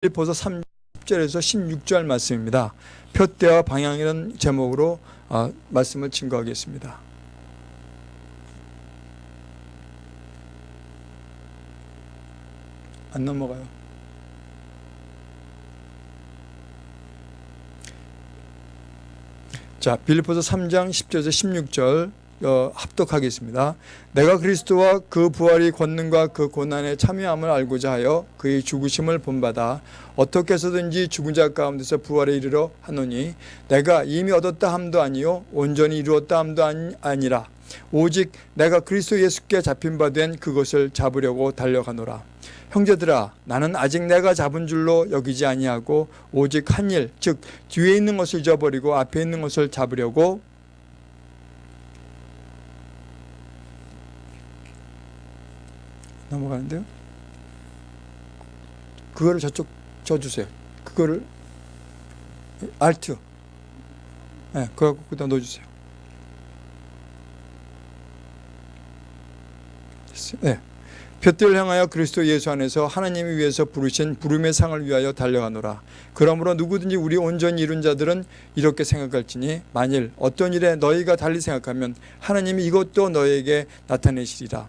빌립보서 3절에서 16절 말씀입니다. 표대와 방향이라는 제목으로 어, 말씀을 증거하겠습니다. 안 넘어가요. 자, 빌립보서 3장 10절에서 16절 어, 합독하겠습니다. 내가 그리스도와 그 부활이 권능과 그 고난에 참여함을 알고자 하여 그의 죽으심을 본받아 어떻게 해서든지 죽은 자 가운데서 부활에 이르러 하노니 내가 이미 얻었다 함도 아니요 온전히 이루었다 함도 아니라 오직 내가 그리스도 예수께 잡힌 바 된 그것을 잡으려고 달려가노라. 형제들아 나는 아직 내가 잡은 줄로 여기지 아니하고 오직 한 일 즉 뒤에 있는 것을 잊어버리고 앞에 있는 것을 잡으려고 넘어가는데요. 그거를 저쪽 줘주세요. 그거를 알트. 네, 그거 그다 넣어주세요. 네. 볕들 향하여 그리스도 예수 안에서 하나님이 위해서 부르신 부름의 상을 위하여 달려가노라. 그러므로 누구든지 우리 온전히 이룬 자들은 이렇게 생각할지니 만일 어떤 일에 너희가 달리 생각하면 하나님이 이것도 너에게 나타내시리라.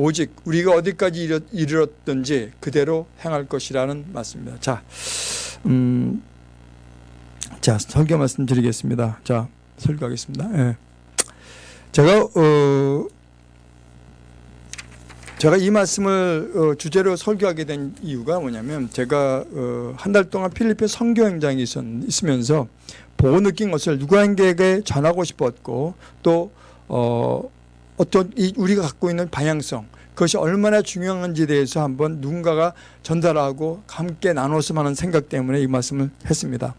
오직 우리가 어디까지 이르렀든지 그대로 행할 것이라는 말씀입니다. 자, 음, 자 설교 말씀드리겠습니다. 자, 설교하겠습니다. 예. 제가 어, 제가 이 말씀을 어, 주제로 설교하게 된 이유가 뭐냐면 제가 어, 한달 동안 필리핀 선교 행장이 있, 있으면서 보고 느낀 것을 누구에게 전하고 싶었고 또 어, 어떤 이 우리가 갖고 있는 방향성 그것이 얼마나 중요한지에 대해서 한번 누군가가 전달하고 함께 나눴으면 하는 생각 때문에 이 말씀을 했습니다.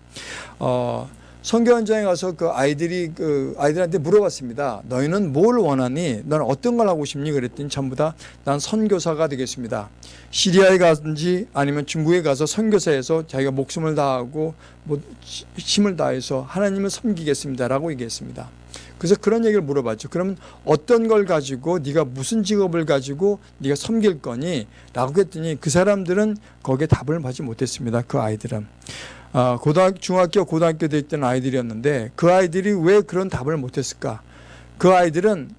어, 선교 현장에 가서 그 아이들이 그 아이들한테 물어봤습니다. 너희는 뭘 원하니? 너는 어떤 걸 하고 싶니? 그랬더니 전부 다 난 선교사가 되겠습니다. 시리아에 가든지 아니면 중국에 가서 선교사에서 자기가 목숨을 다하고 뭐 힘을 다해서 하나님을 섬기겠습니다라고 얘기했습니다. 그래서 그런 얘기를 물어봤죠. 그러면 어떤 걸 가지고 네가 무슨 직업을 가지고 네가 섬길 거니? 라고 했더니 그 사람들은 거기에 답을 받지 못했습니다. 그 아이들은. 아, 고등학교, 중학교, 고등학교 때 있던 아이들이었는데 그 아이들이 왜 그런 답을 못했을까? 그 아이들은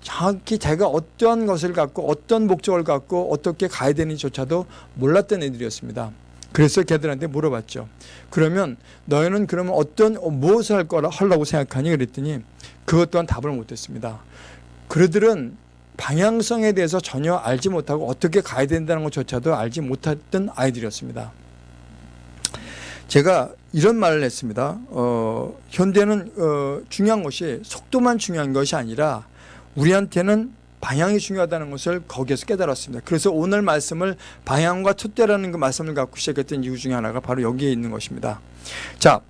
정확히 자기가 어떤 것을 갖고 어떤 목적을 갖고 어떻게 가야 되는지조차도 몰랐던 애들이었습니다. 그래서 걔들한테 물어봤죠. 그러면 너희는 그러면 어떤 무엇을 할 거라 하려고 생각하니 그랬더니 그것 또한 답을 못했습니다. 그들은 방향성에 대해서 전혀 알지 못하고 어떻게 가야 된다는 것조차도 알지 못했던 아이들이었습니다. 제가 이런 말을 했습니다. 어, 현대는 어, 중요한 것이 속도만 중요한 것이 아니라 우리한테는 방향이 중요하다는 것을 거기에서 깨달았습니다. 그래서 오늘 말씀을 방향과 촛대라는 그 말씀을 갖고 시작했던 이유 중에 하나가 바로 여기에 있는 것입니다. 자,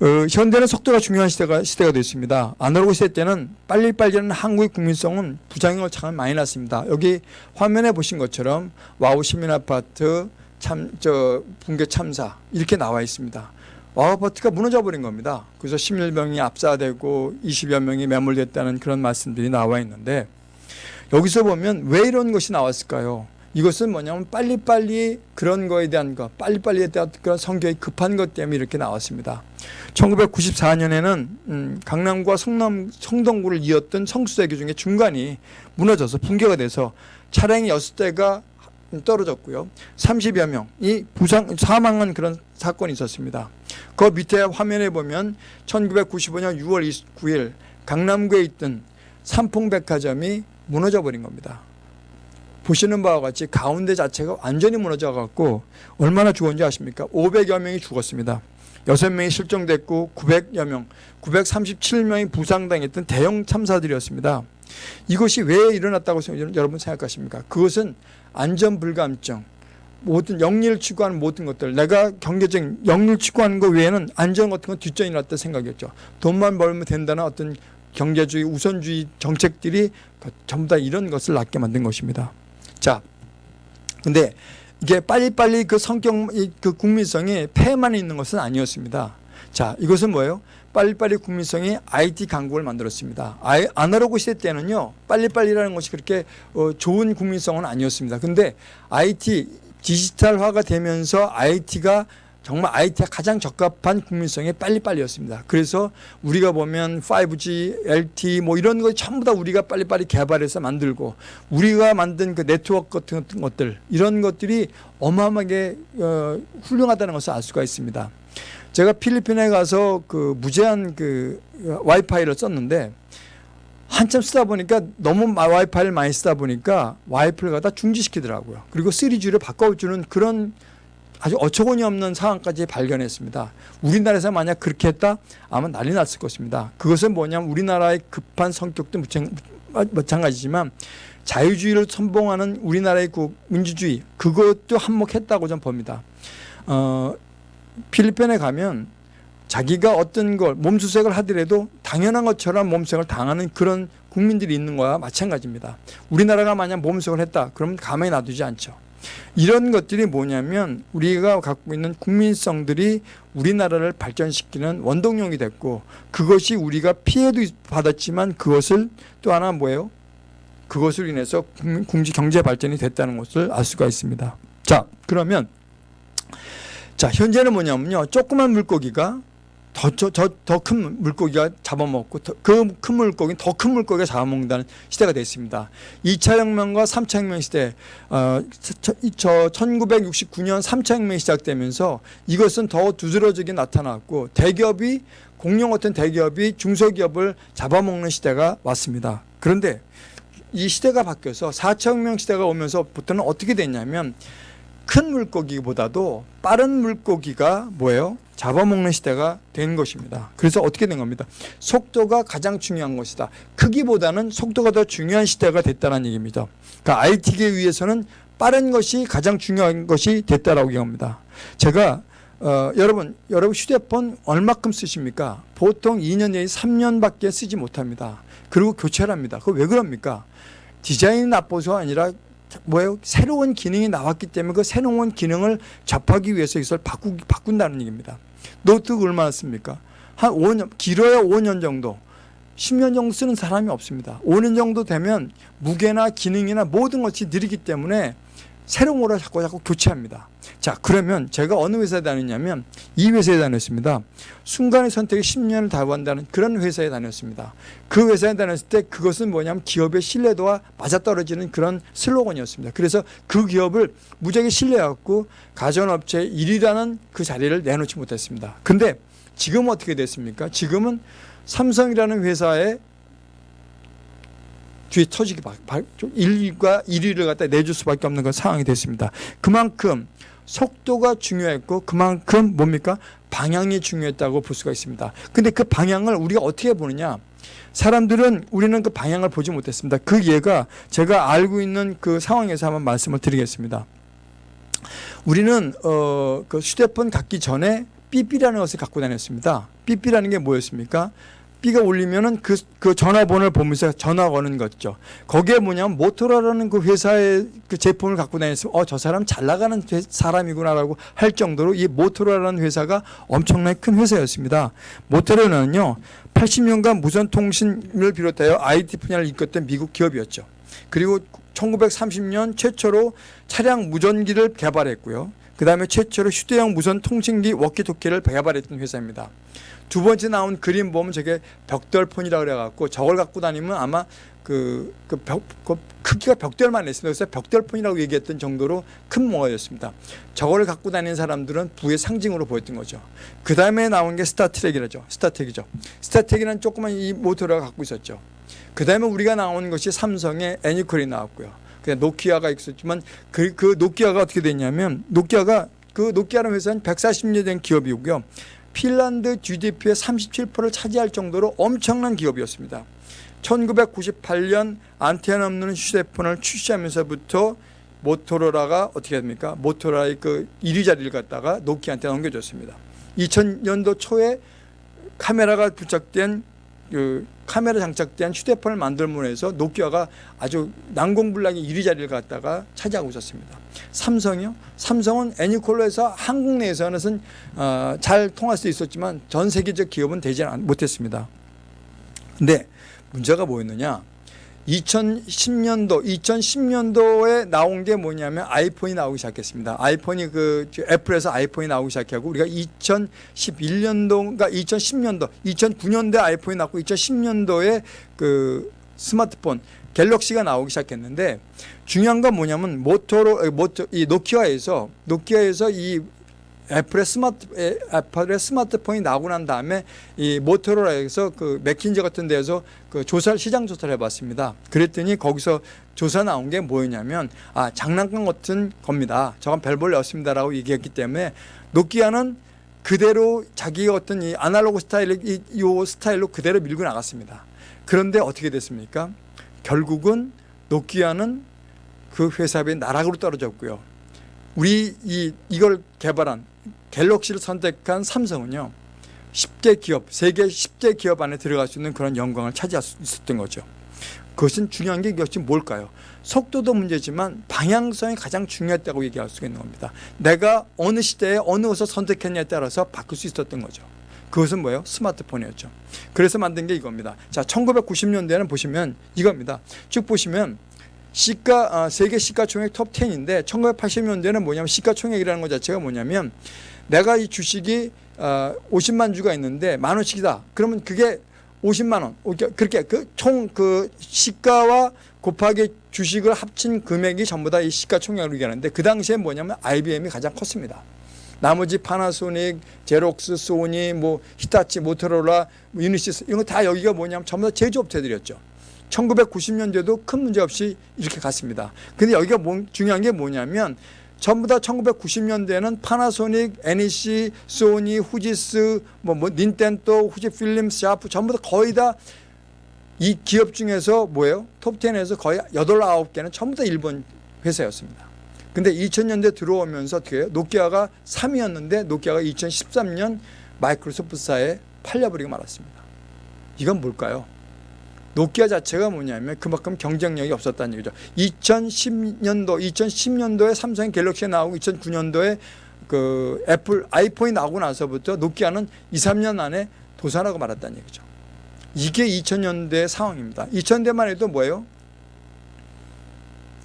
어, 현대는 속도가 중요한 시대가, 시대가 됐습니다. 아날로그 시대 때는 빨리빨리하는 한국의 국민성은 부작용을 참 많이 났습니다. 여기 화면에 보신 것처럼 와우 시민아파트 참, 저, 붕괴 참사 이렇게 나와 있습니다. 와우아파트가 무너져 버린 겁니다. 그래서 11명이 압사되고 20여 명이 매몰됐다는 그런 말씀들이 나와 있는데 여기서 보면 왜 이런 것이 나왔을까요? 이것은 뭐냐면 빨리빨리 그런 거에 대한 것, 빨리빨리에 대한 그런 성격이 급한 것 때문에 이렇게 나왔습니다. 1994년에는 음, 강남과 성남, 성동구를 이었던 성수대교 중에 중간이 무너져서 붕괴가 돼서 차량이 6대가 떨어졌고요. 30여 명이 부상, 사망한 그런 사건이 있었습니다. 그 밑에 화면에 보면 1995년 6월 29일 강남구에 있던 삼풍백화점이 무너져 버린 겁니다. 보시는 바와 같이 가운데 자체가 완전히 무너져 갖고 얼마나 죽었는지 아십니까? 500여 명이 죽었습니다. 6명이 실종됐고 900여 명, 937명이 부상당했던 대형 참사들이었습니다. 이것이 왜 일어났다고 여러분 생각하십니까? 그것은 안전불감증, 모든 영리를 추구하는 모든 것들 내가 경제적 영리를 추구하는 것 외에는 안전 같은 건 뒷전이 났다 생각했죠. 돈만 벌면 된다는 어떤 경제주의 우선주의 정책들이 전부 다 이런 것을 낳게 만든 것입니다. 자, 근데 이게 빨리빨리 그 성격, 그 국민성이 폐만 있는 것은 아니었습니다. 자, 이것은 뭐예요? 빨리빨리 국민성이 IT 강국을 만들었습니다. 아이, 아날로그 시대 때는요, 빨리빨리라는 것이 그렇게 어, 좋은 국민성은 아니었습니다. 근데 IT 디지털화가 되면서 IT가 정말 IT가 가장 적합한 국민성에 빨리빨리였습니다. 그래서 우리가 보면 5G, LTE 뭐 이런 거 전부 다 우리가 빨리빨리 개발해서 만들고 우리가 만든 그 네트워크 같은 것들 이런 것들이 어마어마하게 어, 훌륭하다는 것을 알 수가 있습니다. 제가 필리핀에 가서 그 무제한 그 와이파이를 썼는데 한참 쓰다 보니까 너무 와이파이를 많이 쓰다 보니까 와이파이를 갖다 중지시키더라고요. 그리고 3G를 바꿔주는 그런 아주 어처구니 없는 상황까지 발견했습니다. 우리나라에서 만약 그렇게 했다 아마 난리 났을 것입니다. 그것은 뭐냐면 우리나라의 급한 성격도 마찬가지지만 자유주의를 선봉하는 우리나라의 그 민주주의 그것도 한몫했다고 저는 봅니다. 어, 필리핀에 가면 자기가 어떤 걸 몸수색을 하더라도 당연한 것처럼 몸수색을 당하는 그런 국민들이 있는 거와 마찬가지입니다. 우리나라가 만약 몸수색을 했다 그러면 가만히 놔두지 않죠. 이런 것들이 뭐냐면 우리가 갖고 있는 국민성들이 우리나라를 발전시키는 원동력이 됐고 그것이 우리가 피해도 받았지만 그것을 또 하나 뭐예요? 그것을 인해서 국지 경제 발전이 됐다는 것을 알 수가 있습니다. 자 그러면 자 현재는 뭐냐면요 조그만 물고기가 더큰 물고기가 잡아먹고 그 큰 물고기는 더큰 물고기가 잡아먹는다는 시대가 됐습니다. 2차 혁명과 3차 혁명 시대 어, 저, 저 1969년 3차 혁명이 시작되면서 이것은 더 두드러지게 나타났고 대기업이 공룡 같은 대기업이 중소기업을 잡아먹는 시대가 왔습니다. 그런데 이 시대가 바뀌어서 4차 혁명 시대가 오면서부터는 어떻게 됐냐면 큰 물고기보다도 빠른 물고기가 뭐예요? 잡아먹는 시대가 된 것입니다. 그래서 어떻게 된 겁니다. 속도가 가장 중요한 것이다. 크기보다는 속도가 더 중요한 시대가 됐다는 얘기입니다. 그러니까 IT계에 의해서는 빠른 것이 가장 중요한 것이 됐다라고 얘기합니다. 제가 어, 여러분 여러분 휴대폰 얼마큼 쓰십니까? 보통 2년 내에 3년밖에 쓰지 못합니다. 그리고 교체를 합니다. 그거 왜 그럽니까? 디자인이 나빠서 아니라 뭐예요? 새로운 기능이 나왔기 때문에 그 새로운 기능을 접하기 위해서 이것을 바꾸, 바꾼다는 얘기입니다. 노트북 얼마나 씁니까? 한 5년, 길어야 5년 정도. 10년 정도 쓰는 사람이 없습니다. 5년 정도 되면 무게나 기능이나 모든 것이 느리기 때문에 새로운 거를 자꾸 자꾸 교체합니다. 자 그러면 제가 어느 회사에 다녔냐면 이 회사에 다녔습니다. 순간의 선택이 10년을 다한다는 그런 회사에 다녔습니다. 그 회사에 다녔을 때 그것은 뭐냐면 기업의 신뢰도와 맞아떨어지는 그런 슬로건이었습니다. 그래서 그 기업을 무지하게 신뢰해갖고 가전업체 1위라는 그 자리를 내놓지 못했습니다. 근데 지금 어떻게 됐습니까? 지금은 삼성이라는 회사에 뒤에 터지기 1위가 1위를 갖다 내줄 수밖에 없는 그런 상황이 됐습니다. 그만큼 속도가 중요했고 그만큼 뭡니까? 방향이 중요했다고 볼 수가 있습니다. 근데 그 방향을 우리가 어떻게 보느냐? 사람들은 우리는 그 방향을 보지 못했습니다. 그 예가 제가 알고 있는 그 상황에서 한번 말씀을 드리겠습니다. 우리는 어, 그 휴대폰 갖기 전에 삐삐라는 것을 갖고 다녔습니다. 삐삐라는 게 뭐였습니까? 삐가 울리면은 그, 그 전화번호를 보면서 전화 거는 거죠. 거기에 뭐냐면 모토라라는 그 회사의 그 제품을 갖고 다녔으면 어, 저 사람 잘 나가는 사람이구나라고 할 정도로 이 모토라라는 회사가 엄청나게 큰 회사였습니다. 모토라는요, 80년간 무선통신을 비롯하여 IT 분야를 이끌었던 미국 기업이었죠. 그리고 1930년 최초로 차량 무전기를 개발했고요. 그 다음에 최초로 휴대용 무선 통신기 워키토키를 개발했던 회사입니다. 두 번째 나온 그림 보면 저게 벽돌폰이라 그래갖고 저걸 갖고 다니면 아마 그, 그 벽, 그 크기가 벽돌만 했습니다. 그래서 벽돌폰이라고 얘기했던 정도로 큰 모어였습니다. 저걸 갖고 다니는 사람들은 부의 상징으로 보였던 거죠. 그 다음에 나온 게 스타트랙이라죠. 스타트랙이죠. 스타택이라는 조그만 이 모터를 갖고 있었죠. 그 다음에 우리가 나온 것이 삼성의 애니콜이 나왔고요. 그냥 노키아가 있었지만 그, 그 노키아가 어떻게 됐냐면 노키아가 그 노키아라는 회사는 140년 된 기업이고요. 핀란드 GDP의 37%를 차지할 정도로 엄청난 기업이었습니다. 1998년 안테나 없는 휴대폰을 출시하면서부터 모토로라가 어떻게 됩니까? 모토로라의 그 1위 자리를 갖다가 노키한테 넘겨줬습니다. 2000년도 초에 카메라가 부착된 그 카메라 장착된 휴대폰을 만들므로 해서 노키아가 아주 난공불락의 1위 자리를 갖다가 차지하고 있었습니다. 삼성이요? 삼성은 애니콜로에서 한국 내에서는 어, 잘 통할 수 있었지만 전 세계적 기업은 되지 못했습니다. 근데 문제가 뭐였느냐? 2010년도, 2010년도에 나온 게 뭐냐면 아이폰이 나오기 시작했습니다. 아이폰이 그 애플에서 아이폰이 나오기 시작하고 우리가 2011년도인가 2010년도, 2009년도에 아이폰이 나왔고 2010년도에 그 스마트폰 갤럭시가 나오기 시작했는데 중요한 건 뭐냐면 모토로 에, 모토 이 노키아에서 노키아에서 이 애플의 스마트 에, 애플의 스마트폰이 나오고 난 다음에 이 모토로라에서 그 맥킨지 같은 데에서 그 조사 시장 조사를 해봤습니다. 그랬더니 거기서 조사 나온 게 뭐였냐면 아 장난감 같은 겁니다. 저건 별볼일 없습니다라고 얘기했기 때문에 노키아는 그대로 자기의 어떤 이 아날로그 스타일 이, 이 스타일로 그대로 밀고 나갔습니다. 그런데 어떻게 됐습니까? 결국은 노키아는 그 회사의 나락으로 떨어졌고요. 우리 이 이걸 개발한 갤럭시를 선택한 삼성은요. 10개 기업, 세계 10개 기업 안에 들어갈 수 있는 그런 영광을 차지할 수 있었던 거죠. 그것은 중요한 게 역시 뭘까요? 속도도 문제지만 방향성이 가장 중요했다고 얘기할 수가 있는 겁니다. 내가 어느 시대에 어느 것을 선택했냐에 따라서 바꿀 수 있었던 거죠. 그것은 뭐예요? 스마트폰이었죠. 그래서 만든 게 이겁니다. 자, 1990년대에는 보시면 이겁니다. 쭉 보시면 시가 아, 세계 시가총액 톱 10인데 1980년대는 뭐냐면 시가총액이라는 것 자체가 뭐냐면 내가 이 주식이 아, 50만 주가 있는데 만 원씩이다. 그러면 그게 50만 원. 그렇게 그총그 시가와 곱하기 주식을 합친 금액이 전부 다 이 시가총액으로 얘기하는데 그 당시에 뭐냐면 IBM이 가장 컸습니다. 나머지 파나소닉, 제록스, 소니, 뭐 히타치, 모토로라, 뭐 유니시스 이런 거 다 여기가 뭐냐면 전부 다 제조업체들이었죠. 1990년대도 큰 문제 없이 이렇게 갔습니다. 근데 여기가 뭐, 중요한 게 뭐냐면 전부 다 1990년대에는 파나소닉, NEC, 소니, 후지쓰, 뭐, 뭐 닌텐도, 후지필름스, 샤프 전부 다 거의 다 이 기업 중에서 뭐예요? 톱10에서 거의 8, 9개는 전부 다 일본 회사였습니다. 근데 2000년대 들어오면서 어떻게 해요? 노키아가 3위였는데 노키아가 2013년 마이크로소프트사에 팔려버리고 말았습니다. 이건 뭘까요? 노키아 자체가 뭐냐면 그만큼 경쟁력이 없었다는 얘기죠. 2010년도, 2010년도에 삼성이 갤럭시가 나오고 2009년도에 그 애플 아이폰이 나오고 나서부터 노키아는 2, 3년 안에 도산하고 말았다는 얘기죠. 이게 2000년대 상황입니다. 2000년대만 해도 뭐예요?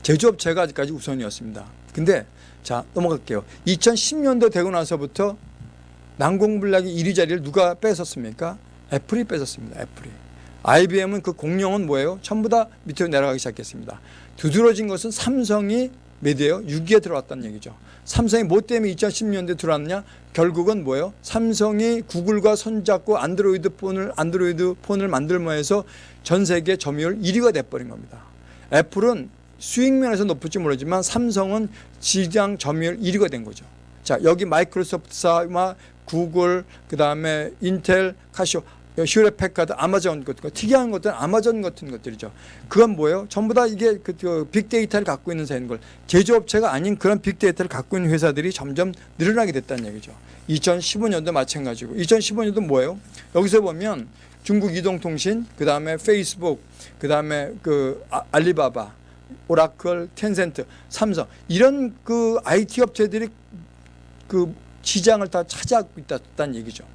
제조업체가 아직까지 우선이었습니다. 근데 자 넘어갈게요. 2010년도 되고 나서부터 난공불락이 1위 자리를 누가 뺏었습니까? 애플이 뺏었습니다. 애플이. IBM은 그 공룡은 뭐예요? 전부 다 밑으로 내려가기 시작했습니다. 두드러진 것은 삼성이 몇이에요? 6위에 들어왔다는 얘기죠. 삼성이 뭐 때문에 2010년대 들어왔냐? 결국은 뭐예요? 삼성이 구글과 손잡고 안드로이드 폰을 안드로이드 폰을 만들며 해서 전 세계 점유율 1위가 돼버린 겁니다. 애플은 수익 면에서 높을지 모르지만 삼성은 시장 점유율 1위가 된 거죠. 자 여기 마이크로소프트사와 구글 그다음에 인텔 카시오 휴레패카드 아마존 같은 거 특이한 것들은 아마존 같은 것들이죠. 그건 뭐예요? 전부 다 이게 그, 그 빅데이터를 갖고 있는 사인 걸 제조업체가 아닌 그런 빅데이터를 갖고 있는 회사들이 점점 늘어나게 됐다는 얘기죠. 2015년도 마찬가지고 2015년도 뭐예요? 여기서 보면 중국 이동통신 그 다음에 페이스북 그 다음에 그 아, 알리바바 오라클, 텐센트, 삼성 이런 그 IT 업체들이 그 시장을 다 차지하고 있다는 얘기죠.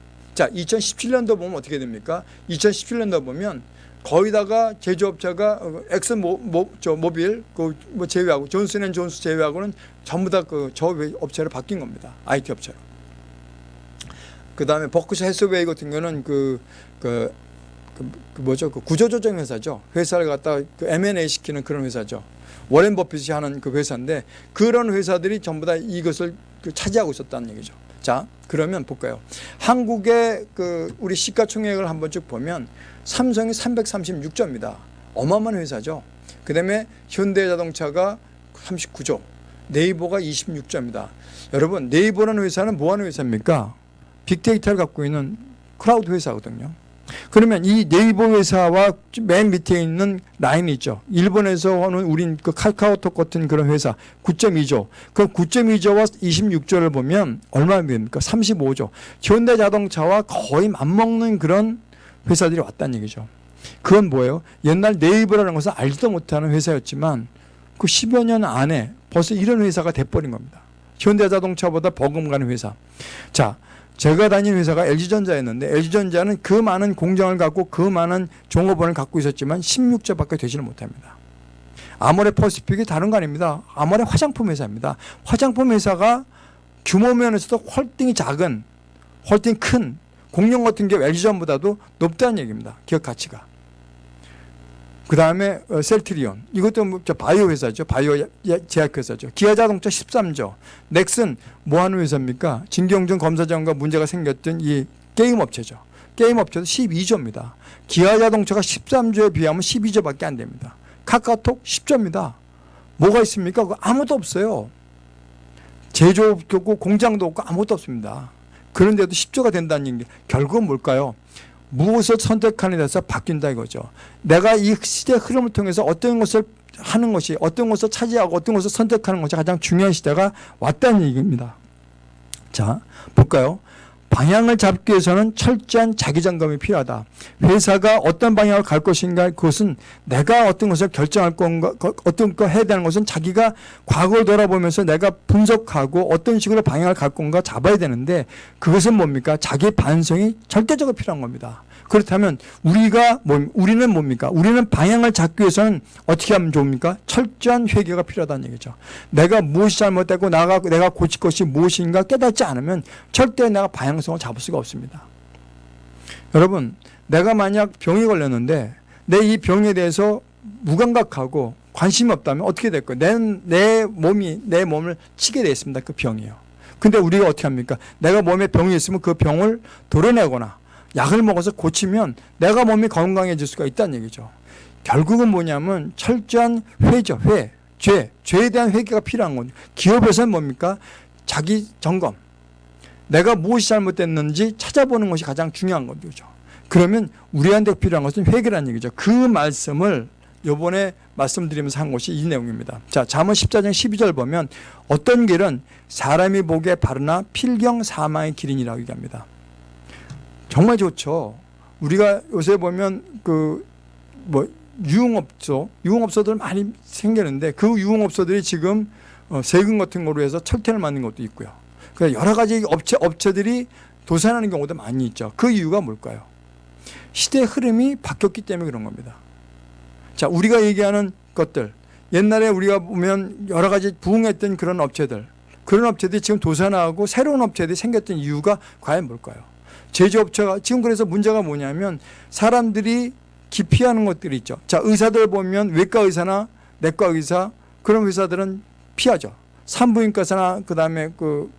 자, 2017년도 보면 어떻게 됩니까? 2017년도 보면 거의다가 제조업체가 어, 엑슨 모, 모, 저 모빌 그뭐 제외하고 존슨앤존스 제외하고는 전부 다 그 저 업체로 바뀐 겁니다. IT 업체로. 그다음에 버크셔 해스웨이 같은 경우는 그, 그, 그, 그 뭐죠? 그 구조조정 회사죠. 회사를 갖다 그 M&A 시키는 그런 회사죠. 워렌 버핏이 하는 그 회사인데 그런 회사들이 전부 다 이것을 그 차지하고 있었다는 얘기죠. 자, 그러면 볼까요? 한국의 그 우리 시가총액을 한번 쭉 보면 삼성이 336조입니다. 어마어마한 회사죠. 그 다음에 현대자동차가 39조, 네이버가 26조입니다. 여러분, 네이버라는 회사는 뭐 하는 회사입니까? 빅데이터를 갖고 있는 클라우드 회사거든요. 그러면 이 네이버 회사와 맨 밑에 있는 라인이 있죠. 일본에서 하는 우린 그 카카오톡 같은 그런 회사 9.2조. 그 9.2조와 26조를 보면 얼마 됩니까? 35조. 현대자동차와 거의 맞먹는 그런 회사들이 왔다는 얘기죠. 그건 뭐예요? 옛날 네이버라는 것은 알지도 못하는 회사였지만 그 10여 년 안에 벌써 이런 회사가 돼버린 겁니다. 현대자동차보다 버금가는 회사. 자, 제가 다닌 회사가 LG전자였는데 LG전자는 그 많은 공장을 갖고 그 많은 종업원을 갖고 있었지만 16조밖에 되지를 못합니다. 아모레 퍼시픽이 다른 거 아닙니다. 아모레 화장품 회사입니다. 화장품 회사가 규모 면에서도 홀딩이 작은 홀딩 큰 공룡 같은 게 LG전보다도 높다는 얘기입니다. 기업 가치가. 그 다음에 어, 셀트리온 이것도 뭐 바이오 회사죠. 바이오 제약 회사죠. 기아자동차 13조. 넥슨 뭐 하는 회사입니까? 진경준 검사장과 문제가 생겼던 이 게임 업체죠. 게임 업체도 12조입니다. 기아자동차가 13조에 비하면 12조밖에 안 됩니다. 카카오톡 10조입니다. 뭐가 있습니까? 아무도 없어요. 제조업도 없고 공장도 없고 아무것도 없습니다. 그런데도 10조가 된다는 게 결국은 뭘까요? 무엇을 선택하는 데서 바뀐다 이거죠. 내가 이 시대 흐름을 통해서 어떤 것을 하는 것이 어떤 것을 차지하고 어떤 것을 선택하는 것이 가장 중요한 시대가 왔다는 얘기입니다. 자 볼까요? 방향을 잡기 위해서는 철저한 자기 점검이 필요하다. 회사가 어떤 방향을 갈 것인가 그것은 내가 어떤 것을 결정할 건가 어떤 거 해야 되는 것은 자기가 과거를 돌아보면서 내가 분석하고 어떤 식으로 방향을 갈 건가 잡아야 되는데 그것은 뭡니까? 자기 반성이 절대적으로 필요한 겁니다. 그렇다면 우리가 뭐 우리는 뭡니까? 우리는 방향을 잡기 위해서는 어떻게 하면 좋습니까? 철저한 회개가 필요하다는 얘기죠. 내가 무엇이 잘못되고 나가 내가 고칠 것이 무엇인가 깨닫지 않으면 절대 내가 방향성을 잡을 수가 없습니다. 여러분, 내가 만약 병이 걸렸는데 내 이 병에 대해서 무감각하고 관심이 없다면 어떻게 될까요? 내, 내 몸이 내 몸을 치게 되어 있습니다. 그 병이요. 근데 우리가 어떻게 합니까? 내가 몸에 병이 있으면 그 병을 도려내거나 약을 먹어서 고치면 내가 몸이 건강해질 수가 있다는 얘기죠. 결국은 뭐냐면 철저한 회죠. 회. 죄. 죄에 대한 회개가 필요한 거죠. 기업에서는 뭡니까? 자기 점검. 내가 무엇이 잘못됐는지 찾아보는 것이 가장 중요한 거죠. 그러면 우리한테 필요한 것은 회개라는 얘기죠. 그 말씀을 요번에 말씀드리면서 한 것이 이 내용입니다. 자, 잠언 14장 12절 보면 어떤 길은 사람이 보기에 바르나 필경 사망의 길이라고 얘기합니다. 정말 좋죠. 우리가 요새 보면 그 뭐 유흥업소, 유흥업소들 많이 생기는데 그 유흥업소들이 지금 어 세금 같은 거로 해서 철퇴를 맞는 것도 있고요. 그러니까 여러 가지 업체, 업체들이 도산하는 경우도 많이 있죠. 그 이유가 뭘까요? 시대 흐름이 바뀌었기 때문에 그런 겁니다. 자, 우리가 얘기하는 것들. 옛날에 우리가 보면 여러 가지 부흥했던 그런 업체들. 그런 업체들이 지금 도산하고 새로운 업체들이 생겼던 이유가 과연 뭘까요? 제조업체가 지금 그래서 문제가 뭐냐면 사람들이 기피하는 것들이 있죠. 자, 의사들 보면 외과 의사나 내과 의사 그런 의사들은 피하죠. 산부인과사나 그다음에 그,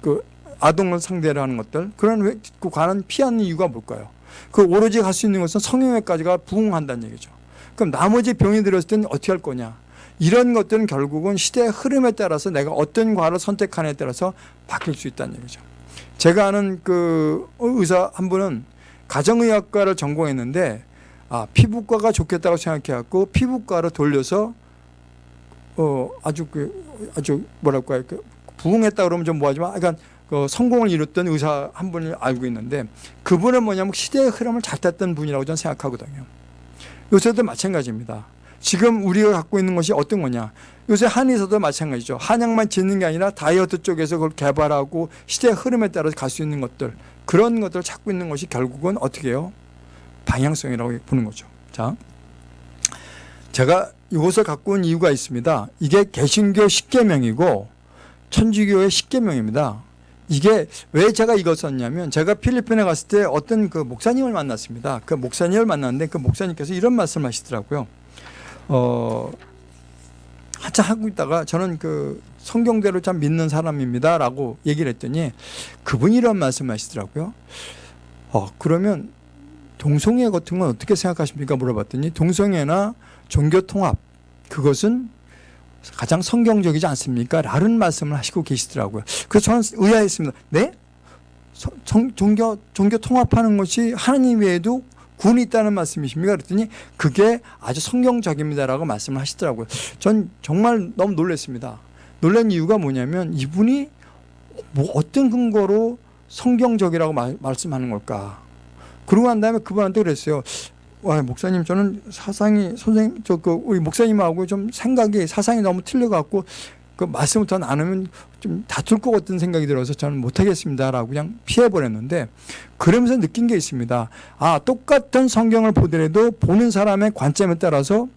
그 아동을 상대로 하는 것들 그런 그 관한 피하는 이유가 뭘까요? 그 오로지 갈 수 있는 것은 성형외까지가 부흥한다는 얘기죠. 그럼 나머지 병이 들었을 때는 어떻게 할 거냐? 이런 것들은 결국은 시대의 흐름에 따라서 내가 어떤 과를 선택하느냐에 따라서 바뀔 수 있다는 얘기죠. 제가 아는 그 의사 한 분은 가정의학과를 전공했는데 아 피부과가 좋겠다고 생각해갖고 피부과로 돌려서 어 아주 그 아주 뭐랄까 그 부흥했다 그러면 좀 뭐하지만 약간 그 성공을 이뤘던 의사 한 분을 알고 있는데 그분은 뭐냐면 시대의 흐름을 잘 탔던 분이라고 저는 생각하거든요. 요새도 마찬가지입니다. 지금 우리가 갖고 있는 것이 어떤 거냐. 요새 한의사도 마찬가지죠. 한약만 짓는 게 아니라 다이어트 쪽에서 그걸 개발하고 시대의 흐름에 따라서 갈 수 있는 것들 그런 것들을 찾고 있는 것이 결국은 어떻게 해요? 방향성이라고 보는 거죠. 자, 제가 이것을 갖고 온 이유가 있습니다. 이게 개신교 10계명이고 천주교의 10계명입니다. 이게 왜 제가 이걸 썼냐면 제가 필리핀에 갔을 때 어떤 그 목사님을 만났습니다. 그 목사님을 만났는데 그 목사님께서 이런 말씀을 하시더라고요. 어, 한참 하고 있다가 저는 그 성경대로 참 믿는 사람입니다. 라고 얘기를 했더니 그분이 이런 말씀 하시더라고요. 어, 그러면 동성애 같은 건 어떻게 생각하십니까? 물어봤더니 동성애나 종교통합 그것은 가장 성경적이지 않습니까? 라는 말씀을 하시고 계시더라고요. 그래서 저는 의아했습니다. 네? 성, 종교, 종교 통합하는 것이 하나님 외에도 군이 있다는 말씀이십니까? 그랬더니 그게 아주 성경적입니다라고 말씀을 하시더라고요. 전 정말 너무 놀랐습니다. 놀란 이유가 뭐냐면 이분이 뭐 어떤 근거로 성경적이라고 말, 말씀하는 걸까? 그러고 난 다음에 그분한테 그랬어요. 와 목사님 저는 사상이 선생님 저 그 우리 목사님하고 좀 생각이 사상이 너무 틀려갖고 그 말씀을 더 나누면 좀 다툴 것 같은 생각이 들어서 저는 못하겠습니다라고 그냥 피해버렸는데 그러면서 느낀 게 있습니다. 아 똑같은 성경을 보더라도 보는 사람의 관점에 따라서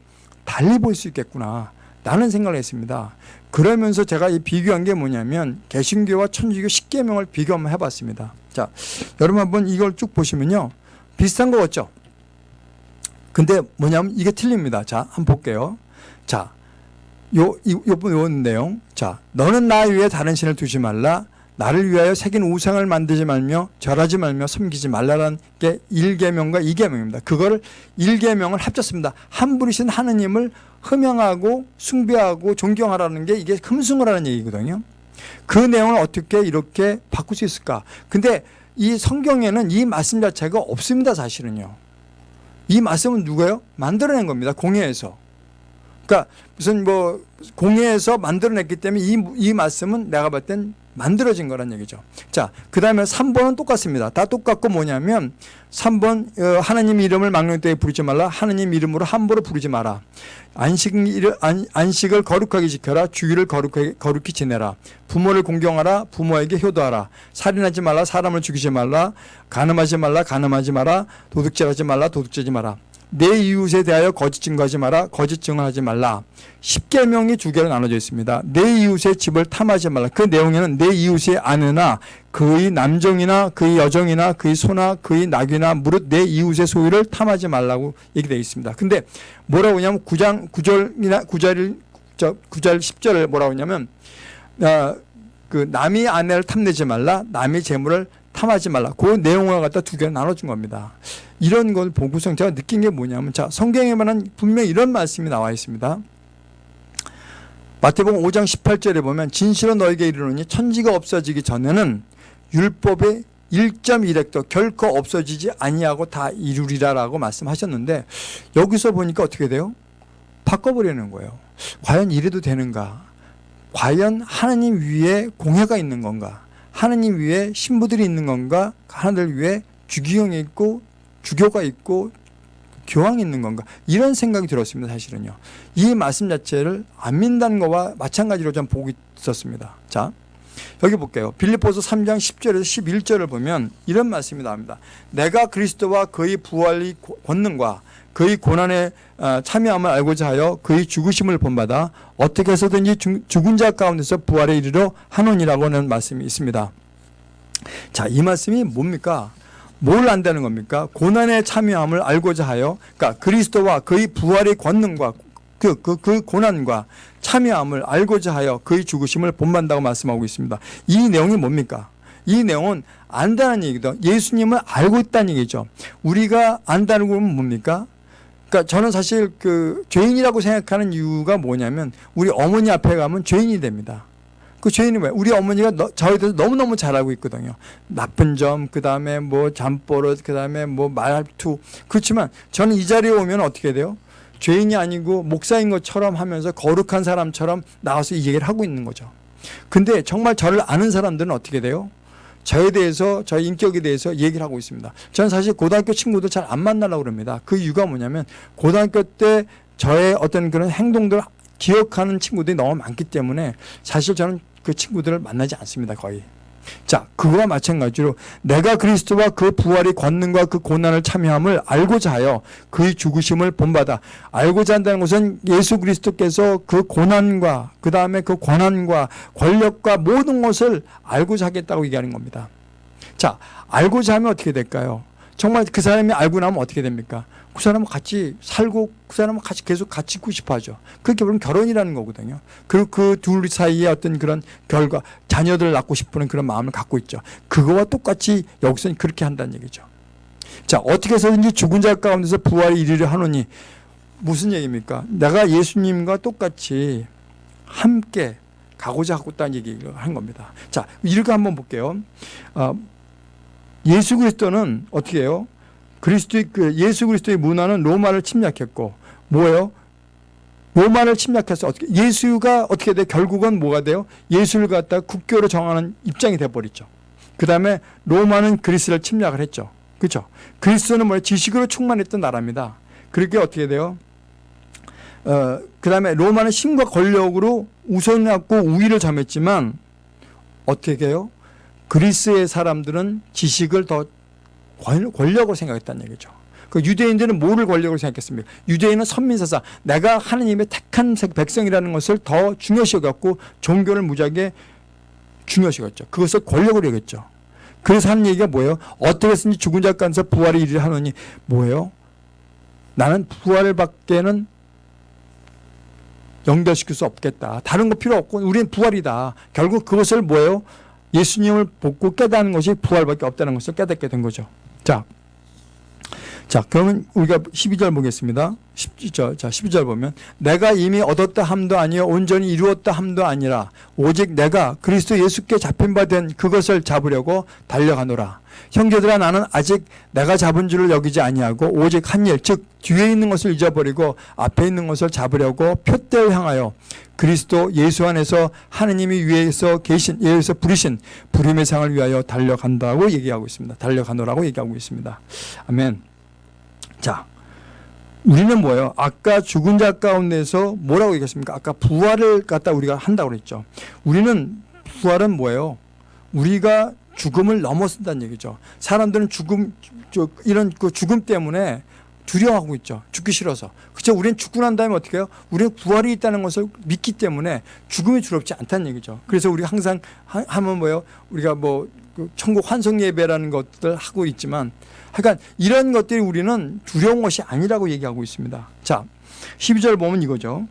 달리 볼 수 있겠구나. 라는 생각을 했습니다. 그러면서 제가 이 비교한 게 뭐냐면 개신교와 천주교 10계명을 비교 한번 해봤습니다. 자, 여러분 한번 이걸 쭉 보시면요. 비슷한 거 같죠? 근데 뭐냐면 이게 틀립니다. 자, 한번 볼게요. 자, 요, 이, 요번 요 내용. 자, 너는 나 위에 다른 신을 두지 말라. 나를 위하여 새긴 우상을 만들지 말며 절하지 말며 섬기지 말라라는 게 1계명과 2계명입니다. 그거를 1계명을 합쳤습니다. 한 분이신 하느님을 흠양하고 숭배하고 존경하라는 게 이게 흠숭을 하는 얘기거든요. 그 내용을 어떻게 이렇게 바꿀 수 있을까? 근데 이 성경에는 이 말씀 자체가 없습니다, 사실은요. 이 말씀은 누가요? 만들어낸 겁니다. 공예에서. 그러니까 무슨 뭐 공예에서 만들어냈기 때문에 이, 이 말씀은 내가 봤을 땐 만들어진 거란 얘기죠. 자, 그 다음에 3번은 똑같습니다. 다 똑같고 뭐냐면 3번 어, 하나님 이름을 망령 때에 부르지 말라. 하나님 이름으로 함부로 부르지 마라. 안식, 안식을 거룩하게 지켜라. 주의를 거룩하게, 거룩히 지내라. 부모를 공경하라. 부모에게 효도하라. 살인하지 말라. 사람을 죽이지 말라. 가늠하지 말라. 가늠하지 마라. 도둑질하지 말라. 도둑질하지 마라. 내 이웃에 대하여 거짓 증거하지 마라. 거짓 증언하지 말라. 10계명이 두 개로 나눠져 있습니다. 내 이웃의 집을 탐하지 말라. 그 내용에는 내 이웃의 아내나 그의 남정이나 그의 여정이나 그의 소나 그의 낙이나 무릇 내 이웃의 소유를 탐하지 말라고 얘기되어 있습니다. 근데 뭐라고 하냐면 9장 9절이나 9절 저 9절 10절을 뭐라고 하냐면 어, 그 남의 아내를 탐내지 말라. 남의 재물을 탐하지 말라. 그 내용을 갖다 두 개로 나눠준 겁니다. 이런 걸 보고서 제가 느낀 게 뭐냐면 자 성경에만은 분명 이런 말씀이 나와 있습니다. 마태복음 5장 18절에 보면 진실로 너에게 이르노니 천지가 없어지기 전에는 율법의 1.1획도 결코 없어지지 아니하고 다 이루리라라고 말씀하셨는데 여기서 보니까 어떻게 돼요? 바꿔버리는 거예요. 과연 이래도 되는가? 과연 하나님 위에 공회가 있는 건가? 하나님 위에 신부들이 있는 건가? 하나님 위에 주기경이 있고 주교가 있고 교황이 있는 건가? 이런 생각이 들었습니다 사실은요. 이 말씀 자체를 안 믿는 거와 마찬가지로 좀 보고 있었습니다. 자 여기 볼게요. 빌립보서 3장 10절에서 11절을 보면 이런 말씀이 나옵니다. 내가 그리스도와 그의 부활의 권능과 그의 고난에 어, 참여함을 알고자 하여 그의 죽으심을 본받아 어떻게 해서든지 죽은 자 가운데서 부활에 이르러 하노니라고 하는 말씀이 있습니다 자 이 말씀이 뭡니까 뭘 안다는 겁니까? 고난에 참여함을 알고자 하여 그러니까 그리스도와 그의 부활의 권능과 그, 그, 그 고난과 참여함을 알고자 하여 그의 죽으심을 본받다고 말씀하고 있습니다. 이 내용이 뭡니까? 이 내용은 안다는 얘기도 예수님을 알고 있다는 얘기죠. 우리가 안다는 건 뭡니까? 그러니까 저는 사실 그 죄인이라고 생각하는 이유가 뭐냐면 우리 어머니 앞에 가면 죄인이 됩니다. 그 죄인이 뭐야? 우리 어머니가 너, 저에 대해서 너무너무 잘 알고 있거든요. 나쁜 점, 그 다음에 뭐 잠버릇, 그 다음에 뭐 말투. 그렇지만 저는 이 자리에 오면 어떻게 돼요? 죄인이 아니고 목사인 것처럼 하면서 거룩한 사람처럼 나와서 이 얘기를 하고 있는 거죠. 근데 정말 저를 아는 사람들은 어떻게 돼요? 저에 대해서 저의 인격에 대해서 얘기를 하고 있습니다. 저는 사실 고등학교 친구들 잘 안 만나려고 그럽니다. 그 이유가 뭐냐면 고등학교 때 저의 어떤 그런 행동들 기억하는 친구들이 너무 많기 때문에 사실 저는 그 친구들을 만나지 않습니다. 거의. 자, 그거와 마찬가지로 내가 그리스도와 그 부활의 권능과 그 고난을 참여함을 알고자 하여 그의 죽으심을 본받아 알고자 한다는 것은 예수 그리스도께서 그 고난과 그 다음에 그 권한과 권력과 모든 것을 알고자 하겠다고 얘기하는 겁니다. 자, 알고자 하면 어떻게 될까요? 정말 그 사람이 알고 나면 어떻게 됩니까? 그 사람은 같이 살고 그 사람은 같이 계속 같이 있고 싶어 하죠. 그게 결국 결혼이라는 거거든요. 그리고 그 둘 사이에 어떤 그런 결과, 자녀들을 낳고 싶은 그런 마음을 갖고 있죠. 그거와 똑같이 여기서는 그렇게 한다는 얘기죠. 자, 어떻게 해서든지 죽은 자 가운데서 부활이 이르려 하노니 무슨 얘기입니까? 내가 예수님과 똑같이 함께 가고자 하고 있다는 얘기를 한 겁니다. 자, 이렇게 한번 볼게요. 어, 예수 그리스도는 어떻게 해요? 그리스도의 그 예수 그리스도의 문화는 로마를 침략했고 뭐예요? 로마를 침략해서 어떻게 예수가 어떻게 돼? 결국은 뭐가 돼요? 예수를 갖다 국교로 정하는 입장이 돼 버리죠. 그다음에 로마는 그리스를 침략을 했죠. 그렇죠? 그리스는 뭐예요? 지식으로 충만했던 나라입니다. 그렇게 어떻게 돼요? 어, 그 다음에 로마는 힘과 권력으로 우선을 갖고 우위를 점했지만 어떻게 해요? 그리스의 사람들은 지식을 더 권- 권력으로 생각했다는 얘기죠. 그 유대인들은 뭐를 권력으로 생각했습니까? 유대인은 선민사사, 내가 하느님의 택한 백성이라는 것을 더 중요시 여겼고 종교를 무지하게 중요시 여겼죠. 그것을 권력으로 여겼죠. 그래서 하는 얘기가 뭐예요? 어떻게 해서든지 죽은 자 가운데서 부활의 일을 하느니 뭐예요? 나는 부활을 밖에는 연결시킬 수 없겠다. 다른 거 필요 없고 우리는 부활이다. 결국 그것을 뭐예요? 예수님을 보고 깨닫는 것이 부활밖에 없다는 것을 깨닫게 된 거죠. 자, 자 그러면 우리가 12절 보겠습니다. 12절, 자 12절 보면 내가 이미 얻었다 함도 아니요 온전히 이루었다 함도 아니라 오직 내가 그리스도 예수께 잡힌 바 된 그것을 잡으려고 달려가노라. 형제들아 나는 아직 내가 잡은 줄을 여기지 아니하고 오직 한 일 즉 뒤에 있는 것을 잊어버리고 앞에 있는 것을 잡으려고 표대를 향하여 그리스도 예수 안에서 하느님이 위에서 계신 예에서 부리신 부림의 상을 위하여 달려간다고 얘기하고 있습니다. 달려가노라고 얘기하고 있습니다. 아멘. 자, 우리는 뭐예요? 아까 죽은 자 가운데서 뭐라고 얘기했습니까? 아까 부활을 갖다 우리가 한다고 그랬죠. 우리는 부활은 뭐예요? 우리가 죽음을 넘어선다는 얘기죠. 사람들은 죽음, 저, 이런 그 죽음 때문에 두려워하고 있죠. 죽기 싫어서. 그렇죠. 우리는 죽고 난 다음에 어떻게 해요? 우리는 부활이 있다는 것을 믿기 때문에 죽음이 두렵지 않다는 얘기죠. 그래서 우리가 항상 하, 하면 뭐예요? 우리가 뭐그 천국 환송 예배라는 것들 하고 있지만 하여간 이런 것들이 우리는 두려운 것이 아니라고 얘기하고 있습니다. 자, 12절 보면 이거죠.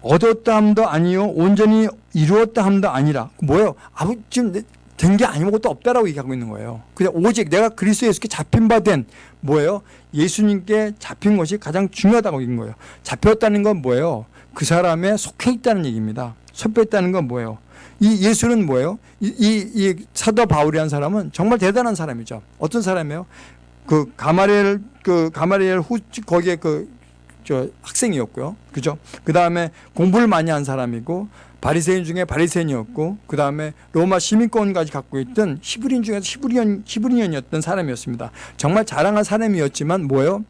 얻었다 함도 아니요 온전히 이루었다 함도 아니라 뭐예요? 아무 지금 된 게 아무것도 없다라고 얘기하고 있는 거예요. 그냥 오직 내가 그리스도 예수께 잡힌 바 된 뭐예요? 예수님께 잡힌 것이 가장 중요하다고 얘기한 거예요. 잡혔다는 건 뭐예요? 그 사람에 속해 있다는 얘기입니다. 속해 있다는 건 뭐예요? 이 예수는 뭐예요? 이, 이, 이 사도 바울이라는 사람은 정말 대단한 사람이죠. 어떤 사람이에요? 그 가마리엘 그 가마리엘 후 거기에 그 저 학생이었고요. 그죠? 그 다음에 공부를 많이 한 사람이고 바리새인 중에 바리새인이었고 그 다음에 로마 시민권까지 갖고 있던 히브리인 중에서 히브리언 히브리언이었던 사람이었습니다. 정말 자랑한 사람이었지만 뭐예요?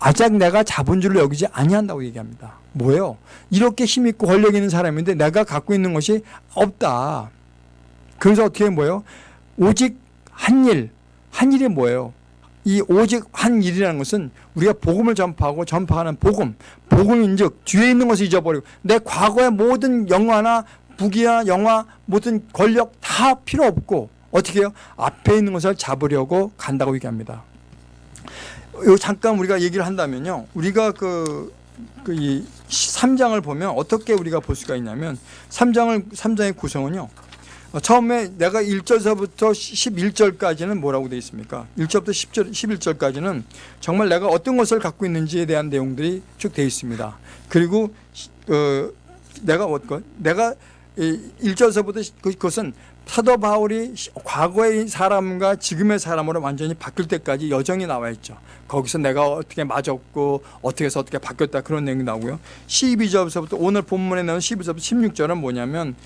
아작 내가 줄로 여기지 아니한다고 얘기합니다. 뭐예요? 이렇게 힘 있고 권력 있는 사람인데 내가 갖고 있는 것이 없다. 그래서 어떻게 뭐예요? 오직 한 일, 한 일이 뭐예요? 이 오직 한 일이라는 것은 우리가 복음을 전파하고 전파하는 복음, 복음인즉 뒤에 있는 것을 잊어버리고 내 과거의 모든 영화나 부귀나 영화 모든 권력 다 필요 없고 어떻게 해요? 앞에 있는 것을 잡으려고 간다고 얘기합니다. 요 잠깐 우리가 얘기를 한다면요. 우리가 그, 그 이 3장을 보면 어떻게 우리가 볼 수가 있냐면 3장을 3장의 구성은요. 어, 처음에 내가 1절서부터 11절까지는 뭐라고 되어 있습니까? 1절부터 10절, 11절까지는 정말 내가 어떤 것을 갖고 있는지에 대한 내용들이 쭉 되어 있습니다. 그리고 어, 내가 어떤 내가 1절서부터 그것은 사도 바울이 과거의 사람과 지금의 사람으로 완전히 바뀔 때까지 여정이 나와 있죠. 거기서 내가 어떻게 맞았고 어떻게 해서 어떻게 바뀌었다 그런 내용이 나오고요. 12절부터 오늘 본문에 나온 12절부터 16절은 뭐냐면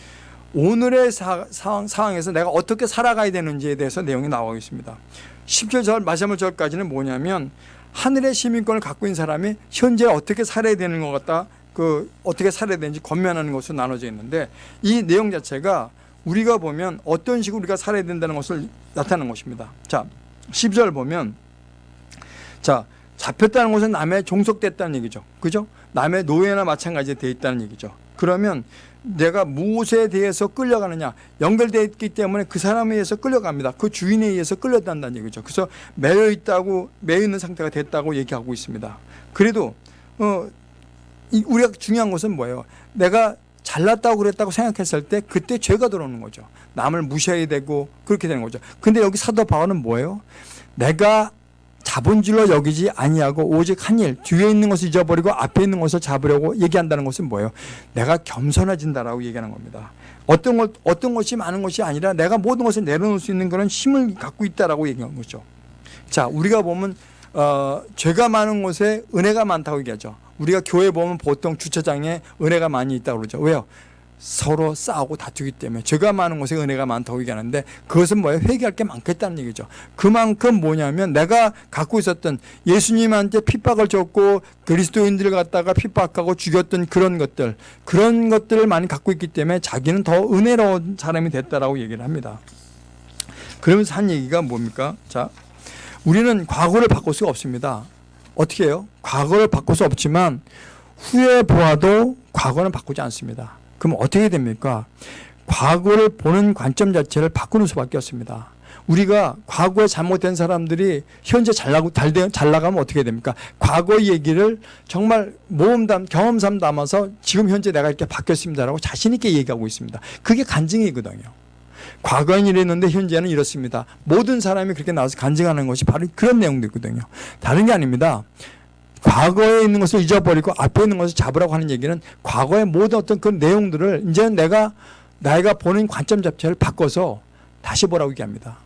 오늘의 사, 상황, 상황에서 내가 어떻게 살아가야 되는지에 대해서 내용이 나오고 있습니다. 10절 마지막 절까지는 뭐냐면 하늘의 시민권을 갖고 있는 사람이 현재 어떻게 살아야 되는 것 같다. 그 어떻게 살아야 되는지 권면하는 것으로 나눠져 있는데 이 내용 자체가 우리가 보면 어떤 식으로 우리가 살아야 된다는 것을 나타내는 것입니다. 자, 10절 보면 자, 잡혔다는 것은 남의 종속됐다는 얘기죠. 그죠? 남의 노예나 마찬가지 되어 있다는 얘기죠. 그러면 내가 무엇에 대해서 끌려가느냐 연결되어 있기 때문에 그 사람에 의해서 끌려갑니다. 그 주인에 의해서 끌려간다는 얘기죠. 그래서 매여 있다고 매여 있는 상태가 됐다고 얘기하고 있습니다. 그래도 어, 이, 우리가 중요한 것은 뭐예요? 내가 잘났다고 그랬다고 생각했을 때 그때 죄가 들어오는 거죠. 남을 무시해야 되고 그렇게 되는 거죠. 근데 여기 사도 바울은 뭐예요? 내가 줄로 여기지 아니하고 오직 한 일 뒤에 있는 것을 잊어버리고 앞에 있는 것을 잡으려고 얘기한다는 것은 뭐예요? 내가 겸손해진다라고 얘기하는 겁니다. 어떤 것 어떤 것이 많은 것이 아니라 내가 모든 것을 내려놓을 수 있는 그런 힘을 갖고 있다라고 얘기하는 거죠. 자, 우리가 보면 어, 죄가 많은 곳에 은혜가 많다고 얘기하죠. 우리가 교회 보면 보통 주차장에 은혜가 많이 있다고 그러죠. 왜요? 서로 싸우고 다투기 때문에 죄가 많은 곳에 은혜가 많다고 얘기하는데 그것은 뭐예요? 회개할 게 많겠다는 얘기죠. 그만큼 뭐냐면 내가 갖고 있었던 예수님한테 핍박을 줬고 그리스도인들을 갖다가 핍박하고 죽였던 그런 것들 그런 것들을 많이 갖고 있기 때문에 자기는 더 은혜로운 사람이 됐다라고 얘기를 합니다. 그러면서 한 얘기가 뭡니까? 자, 우리는 과거를 바꿀 수가 없습니다. 어떻게 해요? 과거를 바꿀 수 없지만 후에 보아도 과거는 바꾸지 않습니다. 그럼 어떻게 됩니까? 과거를 보는 관점 자체를 바꾸는 수밖에 없습니다. 우리가 과거에 잘못된 사람들이 현재 잘, 나고, 잘, 잘 나가면 어떻게 됩니까? 과거 얘기를 정말 모험담, 경험담 담아서 지금 현재 내가 이렇게 바뀌었습니다라고 자신있게 얘기하고 있습니다. 그게 간증이거든요. 과거엔 이랬는데 현재는 이렇습니다. 모든 사람이 그렇게 나와서 간증하는 것이 바로 그런 내용들이거든요. 다른 게 아닙니다. 과거에 있는 것을 잊어버리고 앞에 있는 것을 잡으라고 하는 얘기는 과거의 모든 어떤 그 내용들을 이제 내가 나이가 보는 관점 자체를 바꿔서 다시 보라고 얘기합니다.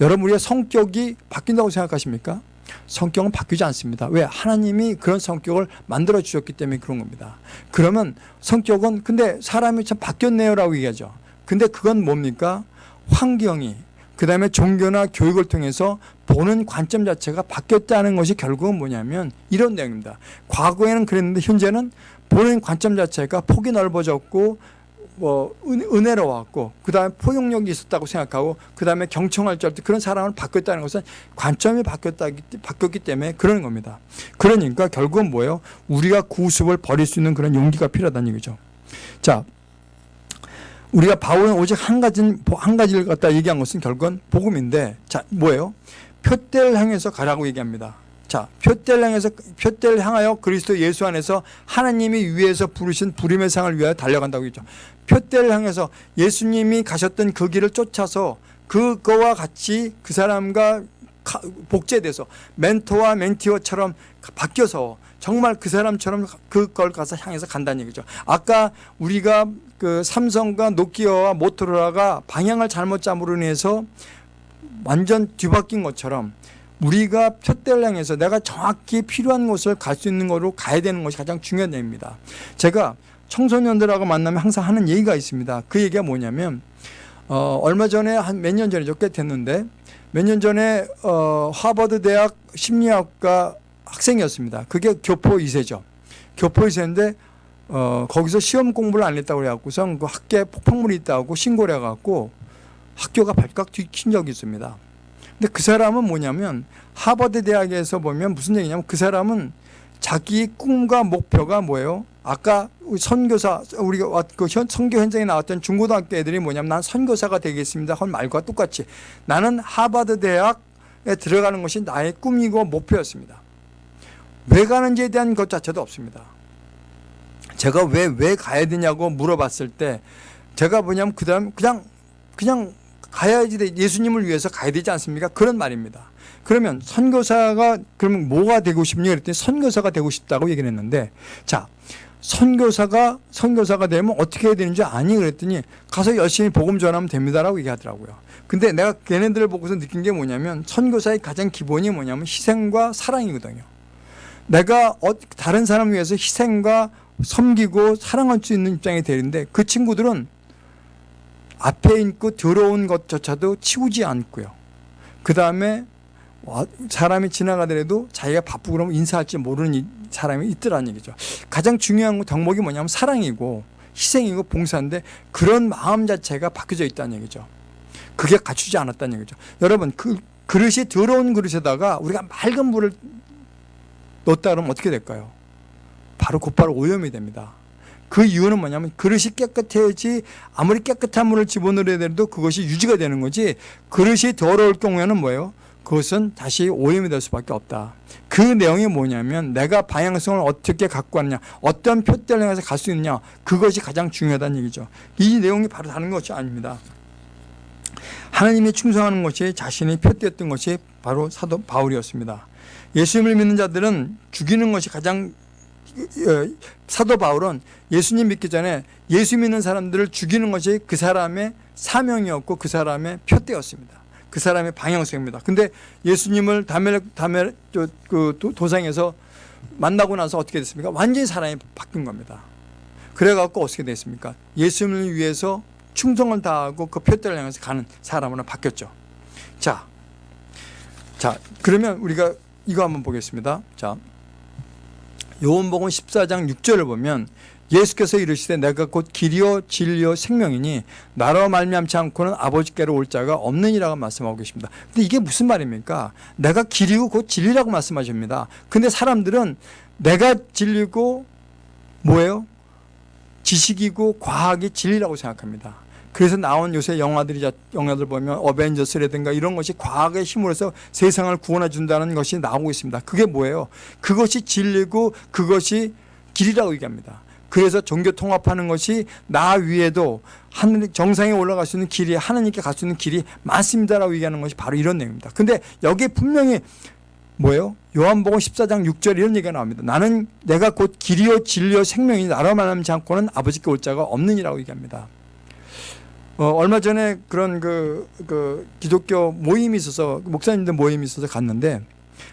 여러분 우리의 성격이 바뀐다고 생각하십니까? 성격은 바뀌지 않습니다. 왜? 하나님이 그런 성격을 만들어 주셨기 때문에 그런 겁니다. 그러면 성격은 근데 사람이 참 바뀌었네요 라고 얘기하죠. 근데 그건 뭡니까? 환경이 그 다음에 종교나 교육을 통해서 보는 관점 자체가 바뀌었다는 것이 결국은 뭐냐면 이런 내용입니다. 과거에는 그랬는데 현재는 보는 관점 자체가 폭이 넓어졌고 뭐 은 혜로웠고 그 다음에 포용력이 있었다고 생각하고 그 다음에 경청할 줄 알때 그런 사람을 바뀌었다는 것은 관점이 바뀌었다, 바뀌었기 때문에 그러는 겁니다. 그러니까 결국은 뭐예요? 우리가 구습을 버릴 수 있는 그런 용기가 필요하다는 얘기죠. 자, 우리가 바울은 오직 한 가지 한 가지를 갖다 얘기한 것은 결국은 복음인데 자 뭐예요? 표대를 향해서 가라고 얘기합니다. 자, 표대를 향해서 표대를 향하여 그리스도 예수 안에서 하나님이 위에서 부르신 부림의 상을 위하여 달려간다고 했죠. 표대를 향해서 예수님이 가셨던 그 길을 쫓아서 그거와 같이 그 사람과 복제돼서 멘토와 멘티어처럼 바뀌어서 정말 그 사람처럼 그걸 가서 향해서 간다는 얘기죠. 아까 우리가 그 삼성과 노키아와 모토로라가 방향을 잘못 잡으로 인해서 완전 뒤바뀐 것처럼 우리가 표대를 향해서 내가 정확히 필요한 곳을 갈 수 있는 거로 가야 되는 것이 가장 중요한 얘기입니다. 제가 청소년들하고 만나면 항상 하는 얘기가 있습니다. 그 얘기가 뭐냐면 어, 얼마 전에 한 몇 년 전이죠. 꽤 됐는데 몇 년 전에 어, 하버드 대학 심리학과 학생이었습니다. 그게 교포 2세죠. 교포 2세인데 어, 거기서 시험 공부를 안 했다고 그래갖고선 그 학교에 폭풍물이 있다고 신고를 해갖고 학교가 발칵 뒤킨 적이 있습니다. 근데 그 사람은 뭐냐면 하버드 대학에서 보면 무슨 얘기냐면 그 사람은 자기 꿈과 목표가 뭐예요? 아까 선교사 우리가 그 선교 현장에 나왔던 중고등학교 애들이 뭐냐면 난 선교사가 되겠습니다. 한 말과 똑같이 나는 하버드 대학에 들어가는 것이 나의 꿈이고 목표였습니다. 왜 가는지에 대한 것 자체도 없습니다. 제가 왜, 왜 가야 되냐고 물어봤을 때 제가 뭐냐면 그 다음 그냥, 그냥 가야지 예수님을 위해서 가야 되지 않습니까? 그런 말입니다. 그러면 선교사가 그러면 뭐가 되고 싶냐 그랬더니 선교사가 되고 싶다고 얘기를 했는데 자, 선교사가 선교사가 되면 어떻게 해야 되는지 아니 그랬더니 가서 열심히 복음 전하면 됩니다라고 얘기하더라고요. 근데 내가 걔네들을 보고서 느낀 게 뭐냐면 선교사의 가장 기본이 뭐냐면 희생과 사랑이거든요. 내가 어, 다른 사람을 위해서 희생과 섬기고 사랑할 수 있는 입장이 되는데 그 친구들은 앞에 있고 더러운 것조차도 치우지 않고요. 그 다음에 사람이 지나가더라도 자기가 바쁘고 그러면 인사할지 모르는 사람이 있더라는 얘기죠. 가장 중요한 덕목이 뭐냐면 사랑이고 희생이고 봉사인데 그런 마음 자체가 바뀌어져 있다는 얘기죠. 그게 갖추지 않았다는 얘기죠. 여러분 그 그릇이 더러운 그릇에다가 우리가 맑은 물을 그러면 어떻게 될까요? 바로 곧바로 오염이 됩니다. 그 이유는 뭐냐면 그릇이 깨끗해야지 아무리 깨끗한 물을 집어넣어야 돼도 그것이 유지가 되는 거지 그릇이 더러울 경우에는 뭐예요? 그것은 다시 오염이 될 수밖에 없다. 그 내용이 뭐냐면 내가 방향성을 어떻게 갖고 왔냐 어떤 표대를 향해서 갈 수 있느냐 그것이 가장 중요하다는 얘기죠. 이 내용이 바로 다른 것이 아닙니다. 하나님이 충성하는 것이 자신이 표대였던 것이 바로 사도 바울이었습니다. 예수님을 믿는 자들은 죽이는 것이 가장 어, 사도 바울은 예수님 믿기 전에 예수 믿는 사람들을 죽이는 것이 그 사람의 사명이었고 그 사람의 표대였습니다. 그 사람의 방향성입니다. 근데 예수님을 다메 다메 그 도상에서 만나고 나서 어떻게 됐습니까? 완전히 사람이 바뀐 겁니다. 그래갖고 어떻게 됐습니까? 예수님을 위해서 충성을 다하고 그 표대를 향해서 가는 사람으로 바뀌었죠. 자, 자 그러면 우리가 이거 한번 보겠습니다. 자, 요한복음 14장 6절을 보면 예수께서 이르시되 내가 곧 길이요 진리요 생명이니 나로 말미암지 않고는 아버지께로 올 자가 없느니라고 말씀하고 계십니다. 근데 이게 무슨 말입니까? 내가 길이고 곧 진리라고 말씀하십니다. 근데 사람들은 내가 진리고 뭐예요? 지식이고 과학이 진리라고 생각합니다. 그래서 나온 요새 영화들이 영화들 보면 어벤져스라든가 이런 것이 과학의 힘으로 서 세상을 구원해 준다는 것이 나오고 있습니다. 그게 뭐예요? 그것이 진리고 그것이 길이라고 얘기합니다. 그래서 종교 통합하는 것이 나 위에도 하늘 정상에 올라갈 수 있는 길이 하나님께 갈 수 있는 길이 많습니다라고 얘기하는 것이 바로 이런 내용입니다. 근데 여기에 분명히 뭐예요? 요한복음 14장 6절 이런 얘기가 나옵니다. 나는 내가 곧 길이요 진리요 생명이 나로 말하지 않고는 아버지께 올 자가 없느니라고 얘기합니다. 어, 얼마 전에 그런 그, 그 기독교 모임이 있어서 목사님들 모임이 있어서 갔는데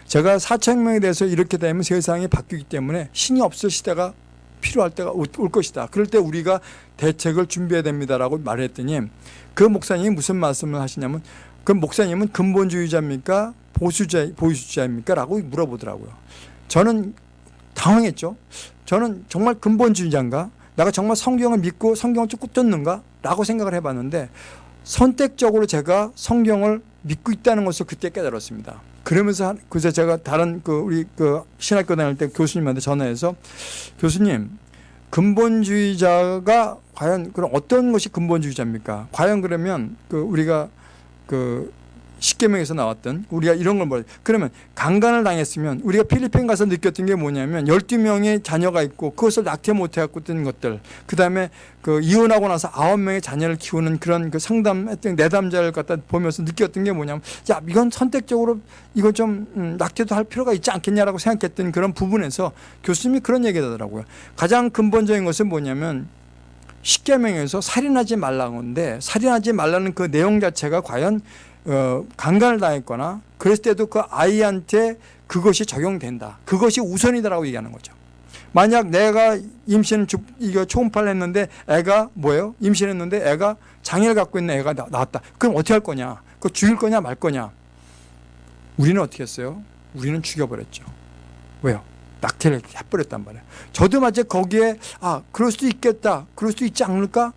제가 4천 명에 대해서 이렇게 되면 세상이 바뀌기 때문에 신이 없을 시대가 필요할 때가 올 것이다. 그럴 때 우리가 대책을 준비해야 됩니다라고 말했더니 그 목사님이 무슨 말씀을 하시냐면 그 목사님은 근본주의자입니까? 보수자, 보수자입니까? 라고 물어보더라고요. 저는 당황했죠. 저는 정말 근본주의자인가? 내가 정말 성경을 믿고 성경을 쭉 쫓는가? 라고 생각을 해봤는데 선택적으로 제가 성경을 믿고 있다는 것을 그때 깨달았습니다. 그러면서 그래서 제가 다른 그 우리 그 신학교 다닐 때 교수님한테 전화해서 교수님 근본주의자가 과연 그럼 어떤 것이 근본주의자입니까? 과연 그러면 그 우리가 그 십계명에서 나왔던 우리가 이런 걸뭐 그러면 강간을 당했으면 우리가 필리핀 가서 느꼈던 게 뭐냐면 12명의 자녀가 있고 그것을 낙태 못 해 갖고 뜬 것들. 그다음에 그 이혼하고 나서 9명의 자녀를 키우는 그런 그 상담했던 내담자를 갖다 보면서 느꼈던 게 뭐냐면 야 이건 선택적으로 이거 좀 음, 낙태도 할 필요가 있지 않겠냐라고 생각했던 그런 부분에서 교수님이 그런 얘기 하더라고요. 가장 근본적인 것은 뭐냐면 십계명에서 살인하지 말라는 건데 살인하지 말라는 그 내용 자체가 과연 어, 강간을 당했거나 그랬을 때도 그 아이한테 그것이 적용된다. 그것이 우선이다라고 얘기하는 거죠. 만약 내가 임신 주, 이거 초음파를 했는데 애가 뭐예요? 임신했는데 애가 장애를 갖고 있는 애가 나, 나왔다. 그럼 어떻게 할 거냐? 그 죽일 거냐 말 거냐? 우리는 어떻게 했어요? 우리는 죽여버렸죠. 왜요? 낙태를 해버렸단 말이에요. 저도 마치 거기에 아 그럴 수도 있겠다. 그럴 수도 있지 않을까?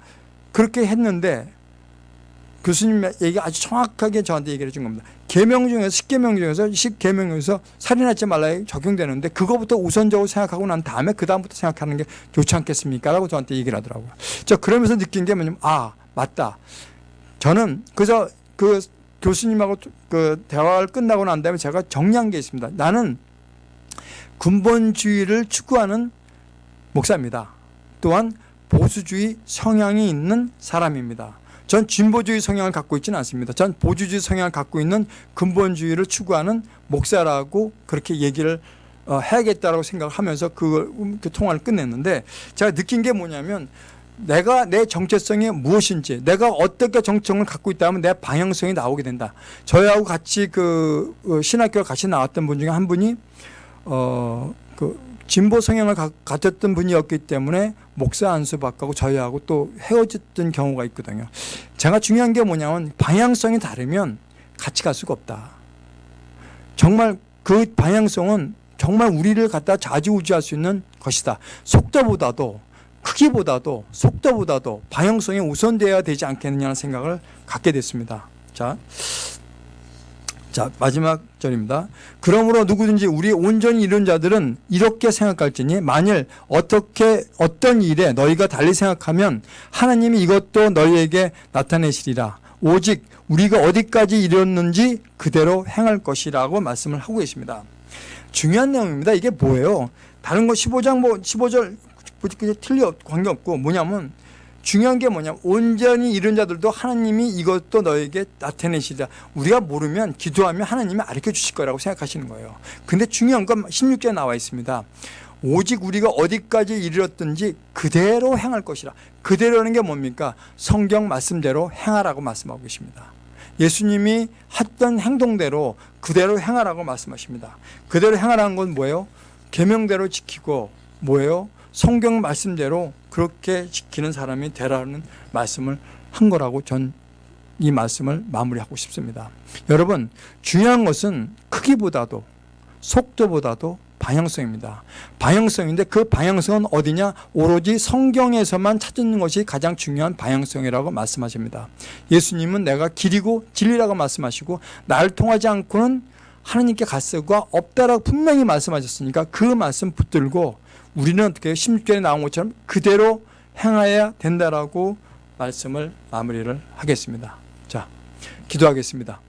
그렇게 했는데 교수님 얘기 아주 정확하게 저한테 얘기를 해 준 겁니다. 계명 중에서 십계명 중에서 십계명 중에서 살인하지 말라 적용되는데 그거부터 우선적으로 생각하고 난 다음에 그 다음부터 생각하는 게 좋지 않겠습니까?라고 저한테 얘기를 하더라고요. 저 그러면서 느낀 게 뭐냐면 아 맞다. 저는 그래서 그 교수님하고 그 대화를 끝나고 난 다음에 제가 정리한 게 있습니다. 나는 근본주의를 추구하는 목사입니다. 또한 보수주의 성향이 있는 사람입니다. 전 진보주의 성향을 갖고 있지는 않습니다. 전 보수주의 성향을 갖고 있는 근본주의를 추구하는 목사라고 그렇게 얘기를 어, 해야겠다라고 생각을 하면서 그, 그 통화를 끝냈는데 제가 느낀 게 뭐냐면 내가 내 정체성이 무엇인지 내가 어떻게 정체성을 갖고 있다면 내 방향성이 나오게 된다. 저희하고 같이 그 어, 신학교를 같이 나왔던 분 중에 한 분이 어그 진보 성향을 가, 가졌던 분이었기 때문에 목사 안수받고 저희하고 또 헤어졌던 경우가 있거든요. 제가 중요한 게 뭐냐면 방향성이 다르면 같이 갈 수가 없다. 정말 그 방향성은 정말 우리를 갖다 좌지우지할 수 있는 것이다. 속도보다도 크기보다도 속도보다도 방향성이 우선되어야 되지 않겠느냐는 생각을 갖게 됐습니다. 자, 자 마지막 절입니다. 그러므로 누구든지 우리 온전히 이룬 자들은 이렇게 생각할지니 만일 어떻게 어떤 일에 너희가 달리 생각하면 하나님이 이것도 너희에게 나타내시리라. 오직 우리가 어디까지 이뤘는지 그대로 행할 것이라고 말씀을 하고 계십니다. 중요한 내용입니다. 이게 뭐예요? 다른 거 15장 뭐 15절 틀려 관계없고 뭐냐면 중요한 게 뭐냐면 온전히 이런 자들도 하나님이 이것도 너에게 나타내시리라. 우리가 모르면 기도하면 하나님이 알려 주실 거라고 생각하시는 거예요. 근데 중요한 건 16절에 나와 있습니다. 오직 우리가 어디까지 이르렀든지 그대로 행할 것이라. 그대로는 게 뭡니까? 성경 말씀대로 행하라고 말씀하고 계십니다. 예수님이 했던 행동대로 그대로 행하라고 말씀하십니다. 그대로 행하라는 건 뭐예요? 계명대로 지키고 뭐예요? 성경 말씀대로 그렇게 지키는 사람이 되라는 말씀을 한 거라고 전 이 말씀을 마무리하고 싶습니다. 여러분 중요한 것은 크기보다도 속도보다도 방향성입니다. 방향성인데 그 방향성은 어디냐? 오로지 성경에서만 찾는 것이 가장 중요한 방향성이라고 말씀하십니다. 예수님은 내가 길이고 진리라고 말씀하시고 나를 통하지 않고는 하나님께 갈 수가 없다라고 분명히 말씀하셨으니까 그 말씀 붙들고 우리는 어떻게 16절에 나온 것처럼 그대로 행하여야 된다라고 말씀을 마무리를 하겠습니다. 자, 기도하겠습니다.